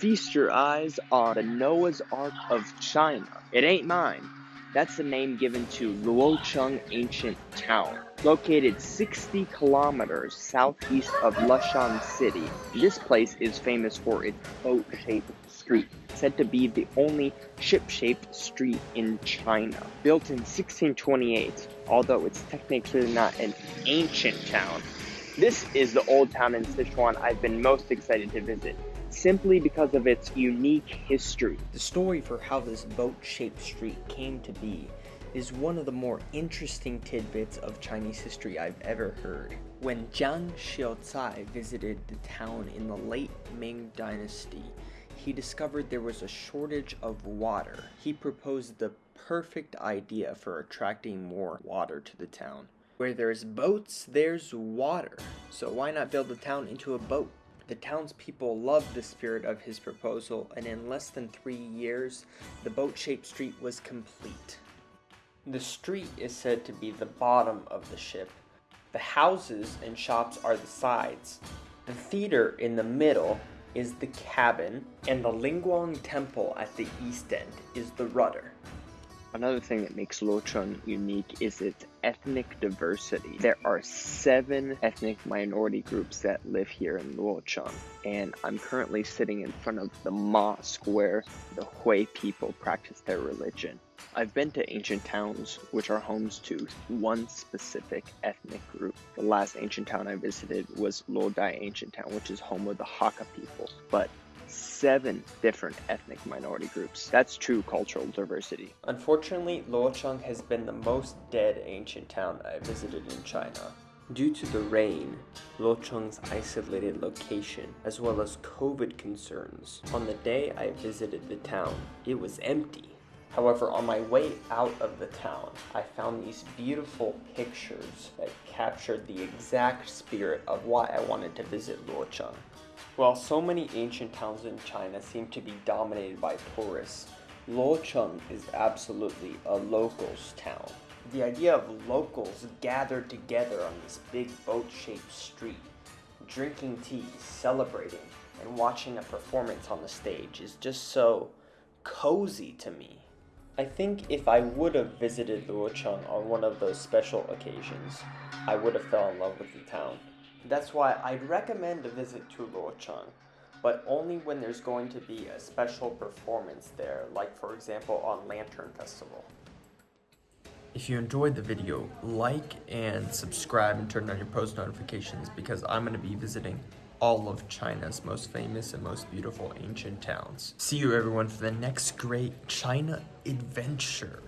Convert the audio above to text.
Feast your eyes on the Noah's Ark of China. It ain't mine. That's the name given to Luocheng ancient town, located 60 kilometers southeast of Leshan City. This place is famous for its boat-shaped street, said to be the only ship-shaped street in China. Built in 1628, although it's technically not an ancient town, this is the old town in Sichuan I've been most excited to visit simply because of its unique history. The story for how this boat-shaped street came to be is one of the more interesting tidbits of Chinese history I've ever heard. When Jiang Xiaocai visited the town in the late Ming dynasty, he discovered there was a shortage of water. He proposed the perfect idea for attracting more water to the town. Where there's boats, there's water. So why not build the town into a boat? The townspeople loved the spirit of his proposal, and in less than three years, the boat-shaped street was complete. The street is said to be the bottom of the ship. The houses and shops are the sides. The theater in the middle is the cabin, and the Lingguang Temple at the east end is the rudder. Another thing that makes Luocheng unique is its ethnic diversity. There are seven ethnic minority groups that live here in Luocheng, and I'm currently sitting in front of the mosque where the Hui people practice their religion. I've been to ancient towns which are homes to one specific ethnic group. The last ancient town I visited was Luodai Ancient Town, which is home of the Hakka people. But seven different ethnic minority groups. That's true cultural diversity. Unfortunately, Luocheng has been the most dead ancient town I visited in China. Due to the rain, Luocheng's isolated location, as well as COVID concerns, on the day I visited the town, it was empty. However, on my way out of the town, I found these beautiful pictures that captured the exact spirit of why I wanted to visit Luocheng. While so many ancient towns in China seem to be dominated by tourists, Luocheng is absolutely a locals town. The idea of locals gathered together on this big boat-shaped street, drinking tea, celebrating, and watching a performance on the stage is just so cozy to me. I think if I would have visited Luocheng on one of those special occasions, I would have fell in love with the town. That's why I'd recommend a visit to Luocheng, but only when there's going to be a special performance there, like for example on Lantern Festival. If you enjoyed the video, like and subscribe and turn on your post notifications because I'm going to be visiting all of China's most famous and most beautiful ancient towns. See you everyone for the next great China adventure.